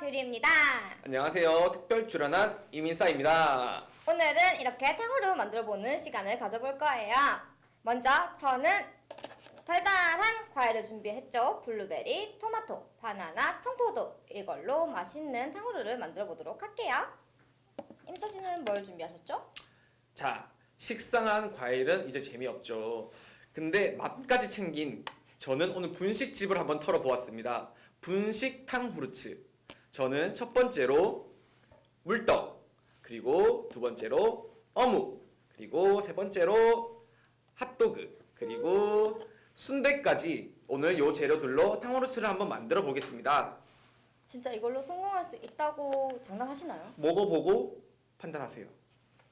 뷰리입니다. 안녕하세요. 특별 출연한 이민사입니다. 오늘은 이렇게 탕후루 만들어보는 시간을 가져볼 거예요. 먼저 저는 달달한 과일을 준비했죠. 블루베리, 토마토, 바나나, 청포도 이걸로 맛있는 탕후루를 만들어보도록 할게요. 임서 씨는 뭘 준비하셨죠? 자, 식상한 과일은 이제 재미없죠. 근데 맛까지 챙긴 저는 오늘 분식집을 한번 털어보았습니다. 분식 탕후르츠. 저는 첫 번째로 물떡, 그리고 두 번째로 어묵, 그리고 세 번째로 핫도그, 그리고 순대까지 오늘 요 재료들로 탕후르츠를 한번 만들어 보겠습니다. 진짜 이걸로 성공할 수 있다고 장담하시나요? 먹어보고 판단하세요.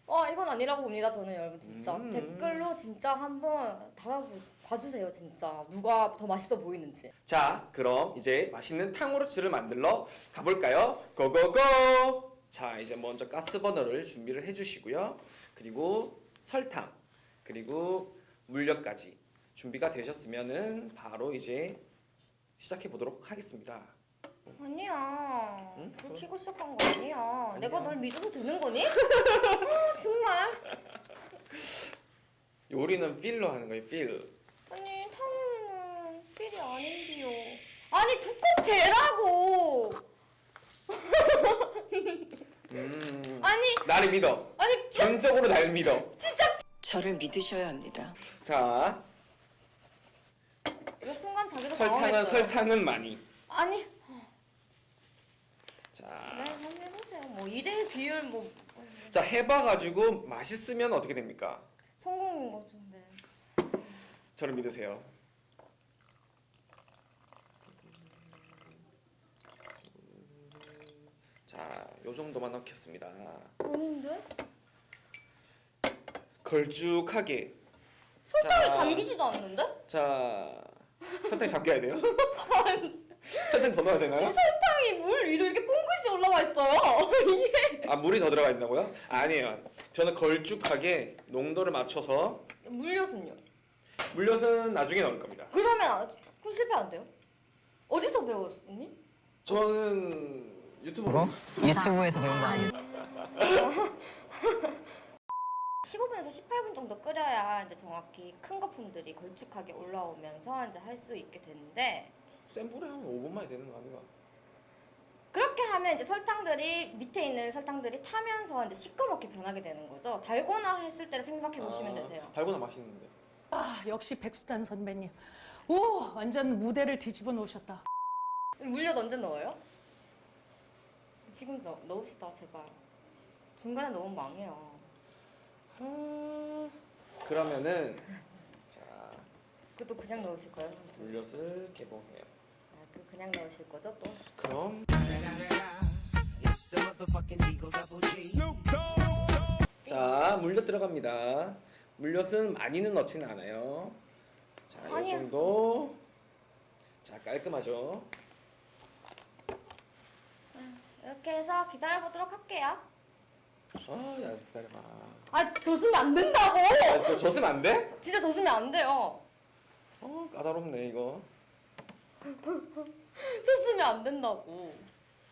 어 이건 아니라고 봅니다 저는 여러분 진짜 음. 댓글로 진짜 한번 달아봐주세요 진짜 누가 더 맛있어 보이는지 자, 그럼 이제 맛있는 탕후루츠를 만들러 가볼까요? 고고고! 자, 이제 먼저 가스버너를 준비를 해주시고요. 그리고 설탕, 그리고 물엿까지 준비가 되셨으면은 바로 이제 시작해 보도록 하겠습니다. 아니야 응? 불 켜고 시작한 거 아니야 내가 널 믿어도 되는 거니? 아 정말 요리는 필로 하는 거예요, 필. 아니 탕후루는 필이 아닌데요 아니 두껍 재라고 음, 아니 나를 믿어. 아니 진- 전적으로 날 믿어. 진짜 저를 믿으셔야 합니다. 자, 이거 순간 자기도 설탕은 당황했어요 설탕은 많이. 아니 자, 네 한번 해보세요 뭐 2대 비율 뭐 자 해봐가지고 맛있으면 어떻게 됩니까? 성공인 거죠 네. 저를 믿으세요. 자, 요 정도만 넣겠습니다. 아닌데? 걸쭉하게. 설탕이 자. 잠기지도 않는데? 자, 설탕 잠겨야 돼요? 설탕 더 넣어야 되나요? 설탕이 물 위로 이렇게 뽕긋이 올라와 있어요. 이게 아, 물이 더 들어가 있다고요? 아니에요. 저는 걸쭉하게 농도를 맞춰서 물엿은요? 물엿은 나중에 넣을 겁니다. 그러면 아- 그럼 실패 안 돼요? 어디서 배웠니? 저는 유튜브로 봤습니다. 유튜브에서 배운 거 아니에요? 15분에서 18분 정도 끓여야 이제 정확히 큰 거품들이 걸쭉하게 올라오면서 이제 할 수 있게 되는데 센 불에 하면 5분만에 되는 거 아닌가? 그렇게 하면 이제 설탕들이 밑에 있는 설탕들이 타면서 이제 시커멓게 변하게 되는 거죠. 달고나 했을 때를 생각해 보시면 아, 되세요. 달고나 맛있는데. 아 역시 백수단 선배님 오 완전 무대를 뒤집어 놓으셨다 물엿 언제 넣어요? 지금 넣, 넣읍시다 제발. 중간에 넣으면 망해요. 아, 그러면은 자 그것도 그냥 넣으실 거예요? 물엿을 개봉해요. 아, 그 그냥 넣으실 거죠 또? 그럼 자 물엿 들어갑니다. 물엿은 많이는 넣지는 않아요. 자, 이 아니야. 정도. 자 깔끔하죠. 이렇게 해서 기다려보도록 할게요. 아야 기다려봐. 아, 줬으면 안 된다고! 아, 저 줬으면 안 돼? 진짜 줬으면 안 돼요. 어 까다롭네 이거. 줬으면 안 된다고.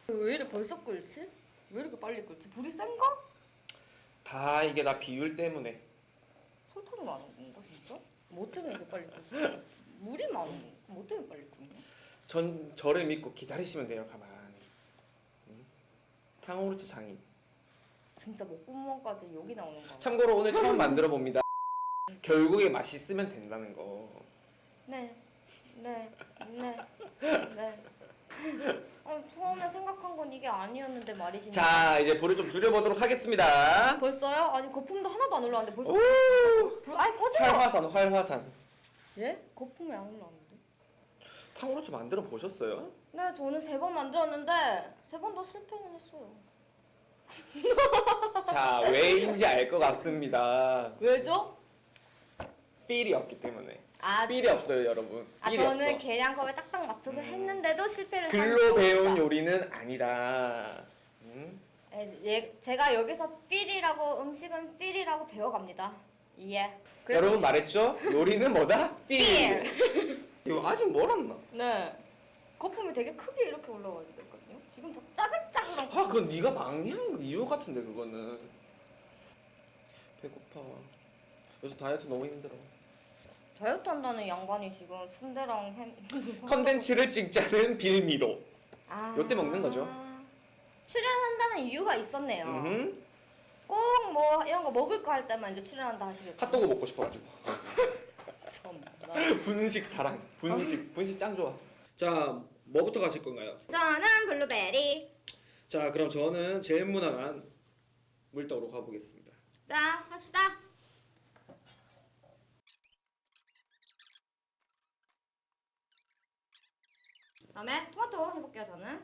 왜 이래 벌써 끓지? 왜 이렇게 빨리 끓지? 불이 센가? 다 이게 다 비율 때문에. 설탕이 많은 건가 진짜? 뭐 때문에 이렇게 빨리 끓지? 물이 많은 건가? 뭐 때문에 빨리 끓냐? 전 저를 믿고 기다리시면 돼요 가만히. 응? 탕후루츠 장인. 진짜 목구멍까지 욕이 나오는 거. 참고로 오늘 처음 만들어 봅니다. 결국에 맛있으면 된다는 거. 네, 네, 네, 네. 어, 처음에 생각한 건 이게 아니었는데 말이지. 자 이제 불을 좀 줄여보도록 하겠습니다. 벌써요? 아니 거품도 하나도 안 올라왔는데 벌써 오! 불 아예 꺼져. 활화산 활화산. 예? 거품이 안 올라왔는데? 탕후루츠 만들어 보셨어요? 네, 저는 세 번 만들었는데 세 번 다 실패는 했어요. 자 왜인지 알 것 같습니다. 왜죠? feel이 없기 때문에. 아, feel이 없어요 여러분. 아 저는 없어. 계량컵에 딱딱 맞춰서 했는데도 실패를 글로만 배운 경우죠. 요리는 아니다. 음? 예, 예, 제가 여기서 feel이라고 음식은 feel이라고 배워갑니다. 예. 여러분 말했죠? 요리는 뭐다? 필. 필. 이거 아직 멀었나? 네. 거품이 되게 크게 이렇게 올라와야 되거든요. 지금 더 짜글짜글한 아 그건 네가 망한 이유 같은데 그거는 배고파 요새 다이어트 너무 힘들어 다이어트 한다는 양반이 지금 순대랑 햄 컨텐츠를 찍자는 빌미로 아. 요때 먹는 거죠. 출연한다는 이유가 있었네요. 꼭 뭐 이런 거 먹을 거 할 때만 이제 출연한다 하시겠다. 핫도그 먹고 싶어가지고 참. 분식 사랑 분식 분식 짱 좋아 자 뭐부터 가실 건가요? 저는 블루베리. 자 그럼 저는 제일 무난한 물떡으로 가보겠습니다 자, 합시다. 그다음에 토마토 해볼게요. 저는.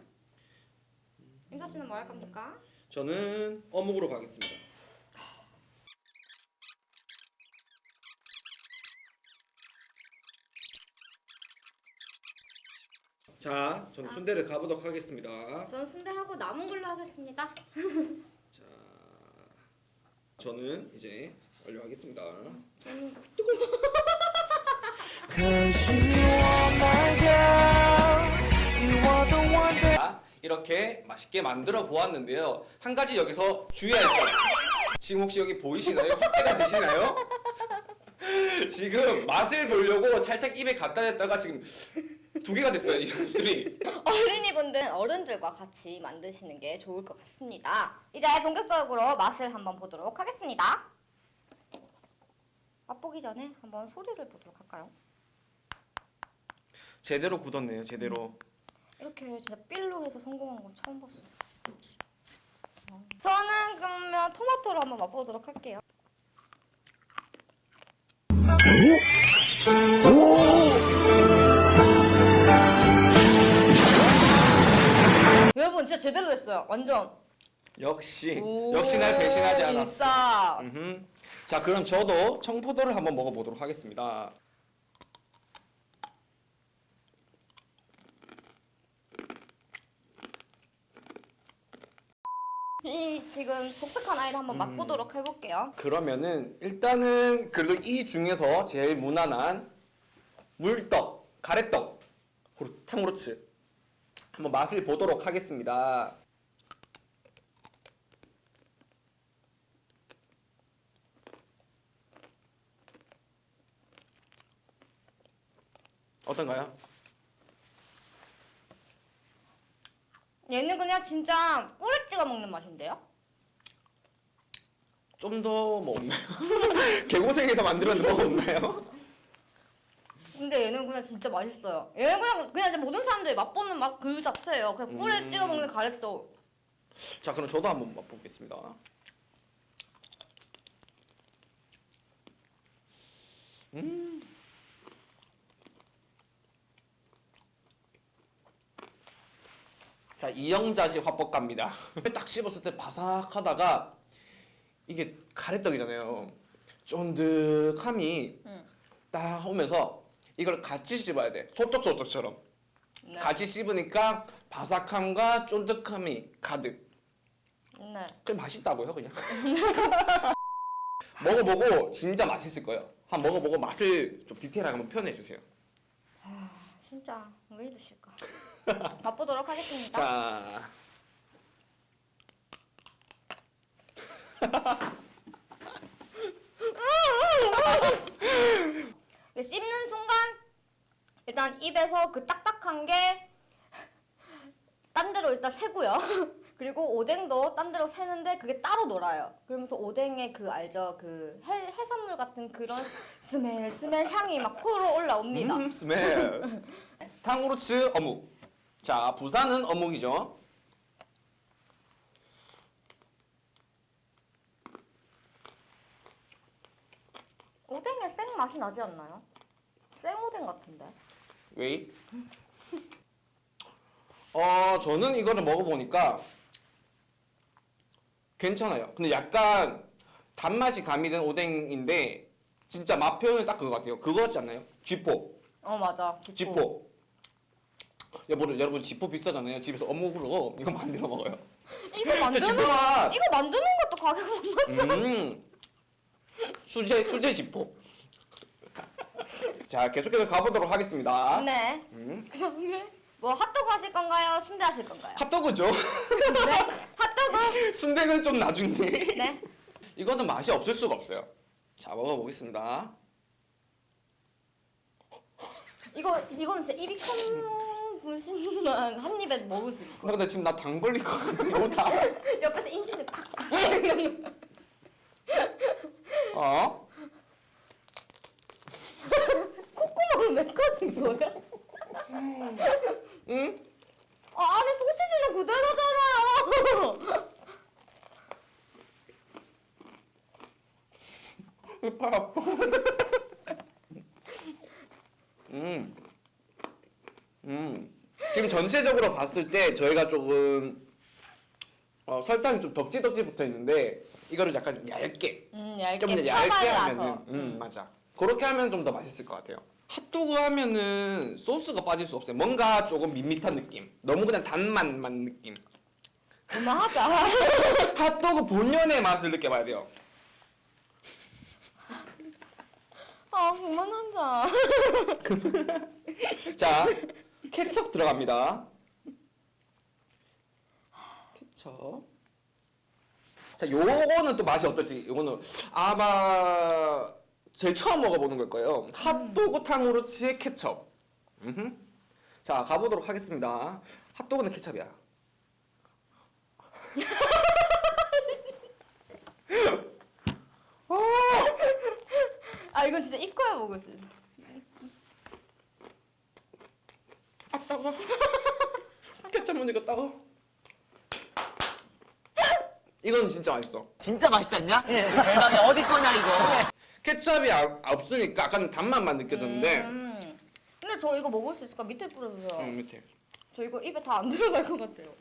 임사 씨는 뭐 할 겁니까? 저는 어묵으로 가겠습니다 자, 저는 순대를 가보도록 하겠습니다. 저는 순대 하고 남은 걸로 하겠습니다. 자, 저는 이제 완료하겠습니다. Are my 이렇게 맛있게 만들어 보았는데요. 한 가지 여기서 주의할 점. 지금 혹시 여기 보이시나요? 확대가 되시나요? 지금 맛을 보려고 살짝 입에 갖다 댔다가 지금 두 개가 됐어요, 이 입술이. 어린이분들은 어른들과 같이 만드시는 게 좋을 것 같습니다. 이제 본격적으로 맛을 한번 보도록 하겠습니다. 맛보기 전에 한번 소리를 보도록 할까요? 제대로 굳었네요, 제대로. 이렇게 진짜 필로 해서 성공한 건 처음 봤어요. 저는 그러면 토마토로 한번 맛보도록 할게요. 여러분 진짜 제대로 됐어요. 완전. 역시, 역시 날 배신하지 않았어. 인싸. 음흠. 자, 그럼 저도 청포도를 한번 먹어보도록 하겠습니다. 이 지금 독특한 아이를 한번 맛보도록 해볼게요. 그러면은 일단은 그래도 이 중에서 제일 무난한 물떡, 가래떡, 후루- 탕후루츠 한번 맛을 보도록 하겠습니다. 어떤가요? 얘는 그냥 진짜 꿀에 찍어 먹는 맛인데요? 좀 더 뭐 없나요? 개고생해서 만들었는데 없나요? 근데 얘는 그냥 진짜 맛있어요. 얘는 그냥 그냥 모든 사람들이 맛보는 맛 그 자체예요. 그냥 꿀에 음. 찍어 먹는 가래떡. 자, 그럼 저도 한번 맛보겠습니다. 음. 자, 이영자식 화법갑니다. 딱 씹었을 때 바삭하다가 이게 가래떡이잖아요. 쫀득함이 응. 딱 오면서 이걸 같이 씹어야 돼. 소떡소떡처럼. 네. 같이 씹으니까 바삭함과 쫀득함이 가득. 네. 그냥 맛있다고요, 그냥. 먹어보고 진짜 맛있을 거예요. 한번 먹어보고 맛을 좀 디테일하게 한번 표현해 주세요. 진짜 왜 이러실까? 맛보도록 하겠습니다. 자, 씹는 순간 일단 입에서 그 딱딱한 게 딴 데로 일단 새고요. 그리고 오뎅도 딴 데로 새는데 그게 따로 놀아요. 그러면서 오뎅의 그 알죠? 그 해, 해산물 같은 그런 smell smell 향이 막 코로 올라옵니다. 음, smell. 탕후루츠 어묵. 자, 부산은 어묵이죠. 오뎅에 생 맛이 나지 않나요? 생오뎅 같은데. 웨이. 어, 저는 이거를 먹어보니까 괜찮아요. 근데 약간 단맛이 가미된 오뎅인데 진짜 맛 표현은 딱 그거 같아요. 그거 같지 않나요? 쥐포. 어 맞아. 지포. 지포. 여러분, 여러분 지포 비싸잖아요. 집에서 어묵으로 이거 만들어 먹어요. 이거 만드는 맛. 이거 만드는 것도 가격 못 맞지? 음. 수제 수제 지포. 자, 계속해서 가보도록 하겠습니다. 네. 음. 그다음에 뭐 핫도그 하실 건가요? 순대 하실 건가요? 핫도그죠. 네. 핫도그. 순대는 좀 나중에. 네. 이거는 맛이 없을 수가 없어요. 자 먹어보겠습니다. 이거 이건 진짜 입이 큰 분신만 한 입에 먹을 수 있을 나 근데 지금 나 당 걸릴 것 같아. 너무 다. 같아요. 옆에서 인신을 팍. 어? 콧구멍은 왜 꺼진 거야? 응? 아, 안에 소시지는 그대로잖아요. 팔 아파. 음. 음. 지금 전체적으로 봤을 때 저희가 조금 어, 설탕이 좀 덕지덕지 붙어 있는데 이거를 약간 얇게. 음, 얇게 좀 얇게. 하면은 음. 맞아. 그렇게 하면 좀 더 맛있을 것 같아요. 핫도그 하면은 소스가 빠질 수 없어요. 뭔가 조금 밋밋한 느낌. 너무 그냥 단맛만 느낌. 그만하자. 핫도그 본연의 맛을 느껴봐야 돼요. 아, 그만하자. 자 케첩 들어갑니다. 케첩. 자 요거는 또 맛이 어떨지 요거는 아마 제일 처음 먹어보는 걸 거예요. 핫도그 탕후루치의 케첩. 음흠. 자 가보도록 하겠습니다. 핫도그는 케첩이야. 아, 이건 진짜 입고야 먹을 수 있어. 따가 케첩 먹으니까 따가 이건 진짜 맛있어 진짜 맛있지 않냐? 대박이야. 어디 거냐, 이거. 케첩이 아- 없으니까 약간 단맛만 느껴졌는데 음. 근데 저 이거 먹을 수 있을까? 밑에 뿌려주세요. 음, 밑에 저 이거 입에 다 안 들어갈 것 같아요.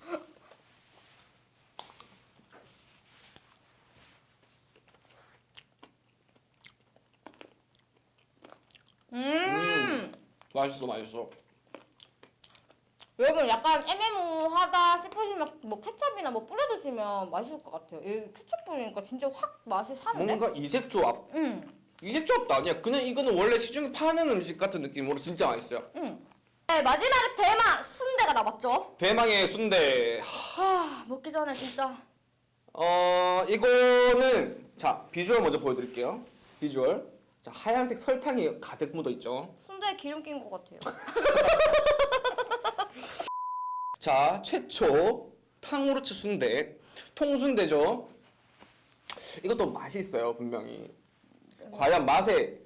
음. 맛있어 맛있어 여러분 약간 애매모호하다 싶으시면 뭐 케첩이나 뭐 뿌려 드시면 맛있을 것 같아요. 이 케첩 뿌리니까 진짜 확 맛이 사는데? 뭔가 이색 조합 응. 이색 조합도 아니야 그냥 이거는 원래 시중에 파는 음식 같은 느낌으로 진짜 맛있어요 응. 네, 마지막에 대만 순대가 남았죠. 대망의 순대 아, 먹기 전에 진짜 어 이거는 자 비주얼 먼저 보여 드릴게요 비주얼 자 하얀색 설탕이 가득 묻어 있죠 순대에 기름 낀 것 같아요. 자 최초 탕후루츠 순대 통순대죠. 이것도 맛이 있어요 분명히. 과연 맛에?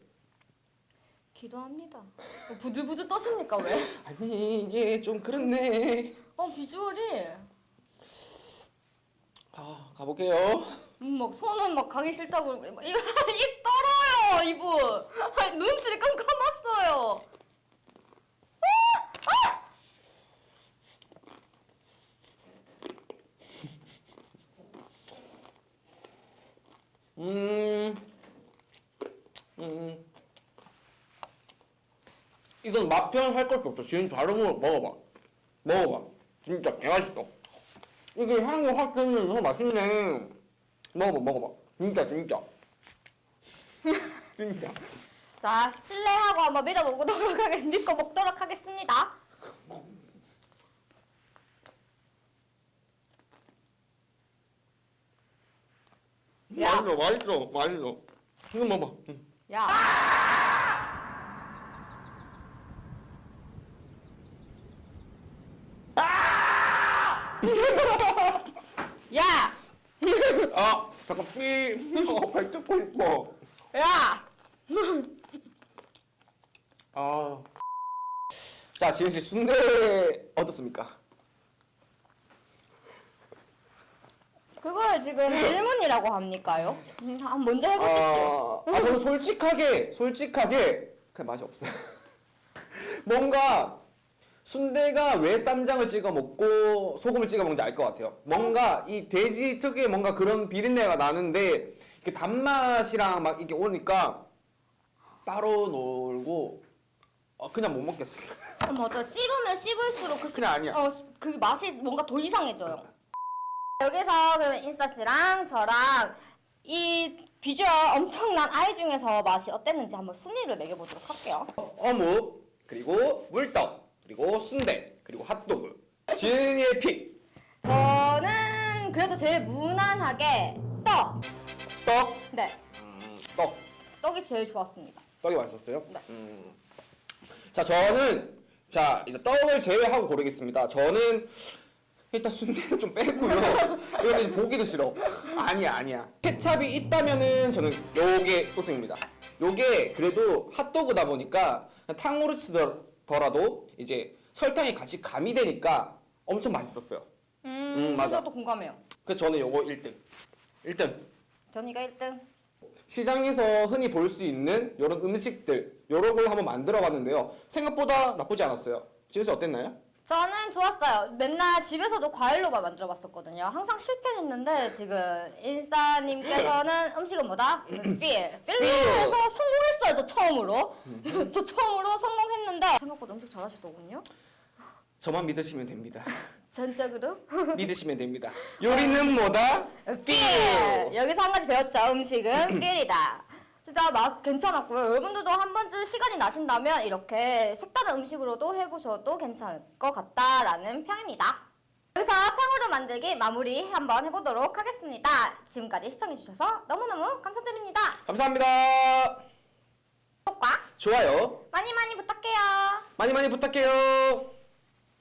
기도합니다. 어, 부들부들 떠십니까 왜? 아니 이게 좀 그렇네. 어 비주얼이? 아 가볼게요. 음, 막 손은 막 가기 싫다고. 막 이거 입 떨어요 이분. 아니, 눈치를 깜깜했어요. 음, 음. 이건 맛 표현할 것도 없어. 지금 바로 먹어- 먹어봐. 먹어봐. 진짜 개맛있어. 이게 향이 확 드면서 맛있네. 먹어봐, 먹어봐. 진짜, 진짜. 진짜. 자 신뢰하고 한번 믿어보도록 하겠 믿고 먹도록 하겠습니다. 야. 맛있어, 맛있어, 맛있어. 이거 먹어봐. 응. 야. 야! 아, 잠깐 삐. 어, 발 뜯고 싶어. 야! 아. 자, 지은 씨 순대 어떻습니까? 그걸 지금 질문이라고 합니까요? 음, 아, 먼저 해보십시오. 아, 아, 저는 솔직하게, 솔직하게, 그 맛이 없어요. 뭔가, 순대가 왜 쌈장을 찍어 먹고 소금을 찍어 먹는지 알 것 같아요. 뭔가 이 돼지 특유의 뭔가 그런 비린내가 나는데, 이게 단맛이랑 막 이렇게 오니까 따로 놀고, 어, 그냥 못 먹겠어. 어, 맞아. 씹으면 씹을수록 그, 시- 그냥 아니야. 어, 시- 그 맛이 뭔가 더 이상해져요. 여기서 그러면 인싸 씨랑 저랑 이 비주얼 엄청난 아이 중에서 맛이 어땠는지 한번 순위를 매겨보도록 할게요. 어묵, 그리고 물떡, 그리고 순대. 그리고 핫도그. 지은이의 픽. 저는 그래도 제일 무난하게 떡. 떡. 네, 음, 떡. 떡이 제일 좋았습니다. 떡이 맛있었어요? 네. 음. 자, 저는 자, 이제 떡을 제외하고 고르겠습니다. 저는 일단 순대는 좀 빼고요. 이거는 보기도 싫어. 아니야, 아니야. 케찹이 있다면은 저는 요게 우승입니다. 요게 그래도 핫도그다 보니까 탕후루 치더라도 이제 설탕이 같이 가미되니까 엄청 맛있었어요. 음, 음, 맞아. 저도 공감해요. 그래서 저는 요거 1등. 1등. 전이가 1등. 시장에서 흔히 볼 수 있는 이런 음식들 이런 걸 한번 만들어 봤는데요 생각보다 나쁘지 않았어요 지은 씨 어땠나요? 저는 좋았어요. 맨날 집에서도 과일로만 만들어 봤었거든요. 항상 실패했는데 지금 인싸님께서는 음식은 뭐다? 필. 필에서 성공했어요. 저 처음으로. 저 처음으로 성공했는데 생각보다 음식 잘하시더군요. 저만 믿으시면 됩니다 전적으로. 믿으시면 됩니다 요리는 뭐다? 필! 여기서 한 가지 배웠죠. 음식은 필이다. 진짜 맛 괜찮았고요. 여러분들도 한 번쯤 시간이 나신다면 이렇게 색다른 음식으로도 해보셔도 괜찮을 것 같다라는 평입니다. 여기서 탕후루 만들기 마무리 한번 해보도록 하겠습니다. 지금까지 시청해주셔서 너무너무 감사드립니다. 감사합니다 구독과 좋아요 많이 많이 부탁해요. 많이 많이 부탁해요